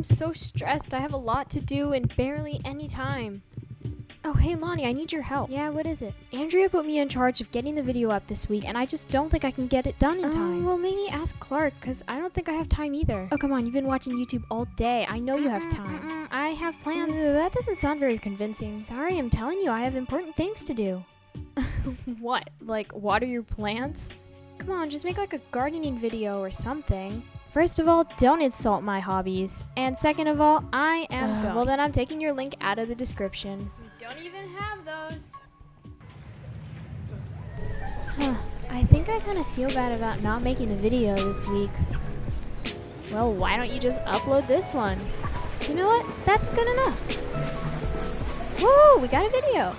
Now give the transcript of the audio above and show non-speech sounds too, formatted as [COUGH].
I'm so stressed. I have a lot to do and barely any time. Oh, hey Lonnie, I need your help. Yeah, what is it? Andrea put me in charge of getting the video up this week, and I just don't think I can get it done in Um, time. well, maybe ask Clark, because I don't think I have time either. Oh, come on, you've been watching YouTube all day. I know you have time. I have plans. Ugh, that doesn't sound very convincing. Sorry, I'm telling you, I have important things to do. [LAUGHS] what? Like water your plants? Come on, just make like a gardening video or something. First of all, don't insult my hobbies. And second of all, I am Ugh, going. well, then I'm taking your link out of the description. We don't even have those. Huh. I think I kind of feel bad about not making a video this week. Well, why don't you just upload this one? You know what? That's good enough. Woo! We got a video.